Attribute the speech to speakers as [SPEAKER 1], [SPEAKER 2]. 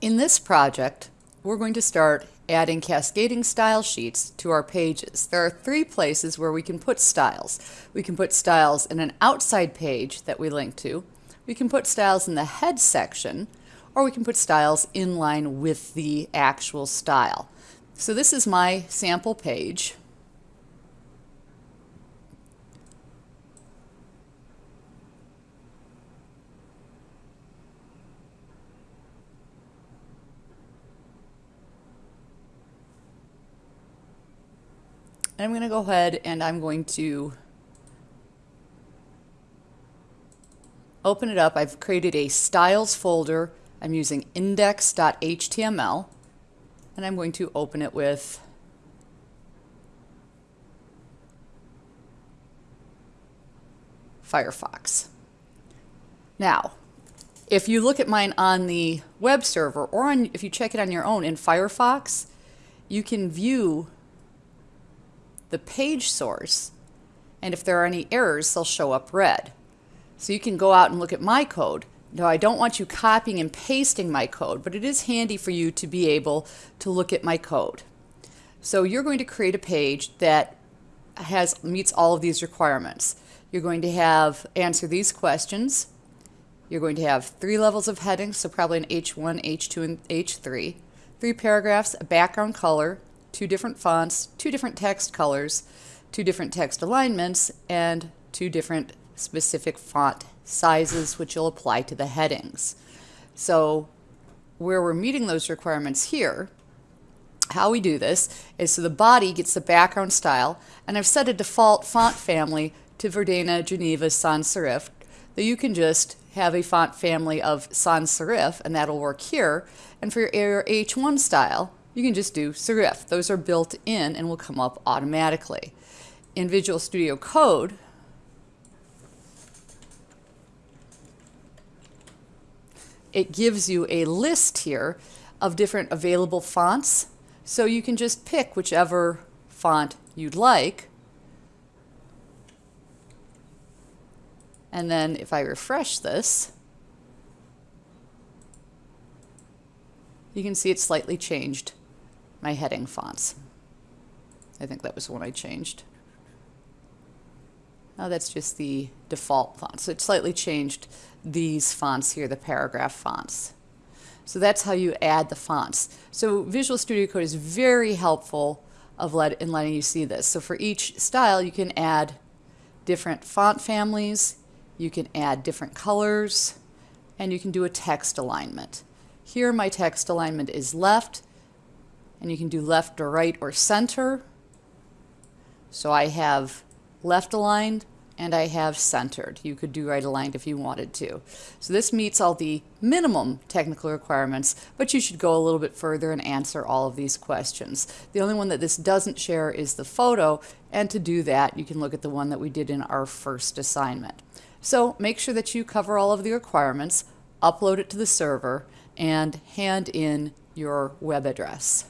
[SPEAKER 1] In this project, we're going to start adding cascading style sheets to our pages. There are three places where we can put styles. We can put styles in an outside page that we link to. We can put styles in the head section, or we can put styles in line with the actual style. So this is my sample page. And I'm going to go ahead and I'm going to open it up. I've created a styles folder. I'm using index.html and I'm going to open it with Firefox. Now, if you look at mine on the web server or on, if you check it on your own in Firefox, you can view the page source, and if there are any errors, they'll show up red. So you can go out and look at my code. Now, I don't want you copying and pasting my code, but it is handy for you to be able to look at my code. So you're going to create a page that has meets all of these requirements. You're going to have answer these questions. You're going to have three levels of headings, so probably an H1, H2, and H3. Three paragraphs, a background color, two different fonts, two different text colors, two different text alignments, and two different specific font sizes which you'll apply to the headings. So where we're meeting those requirements here, how we do this is so the body gets the background style, and I've set a default font family to Verdana Geneva Sans Serif that you can just have a font family of sans serif, and that'll work here. And for your H1 style, you can just do serif. Those are built in and will come up automatically. In Visual Studio Code, it gives you a list here of different available fonts. So you can just pick whichever font you'd like. And then if I refresh this, you can see it's slightly changed my heading fonts. I think that was the one I changed. Now that's just the default font. So it slightly changed these fonts here, the paragraph fonts. So that's how you add the fonts. So Visual Studio Code is very helpful of let, in letting you see this. So for each style, you can add different font families, you can add different colors, and you can do a text alignment. Here my text alignment is left, and you can do left or right or center. So I have left aligned and I have centered. You could do right aligned if you wanted to. So this meets all the minimum technical requirements, but you should go a little bit further and answer all of these questions. The only one that this doesn't share is the photo, and to do that, you can look at the one that we did in our first assignment. So make sure that you cover all of the requirements, upload it to the server, and hand in your web address.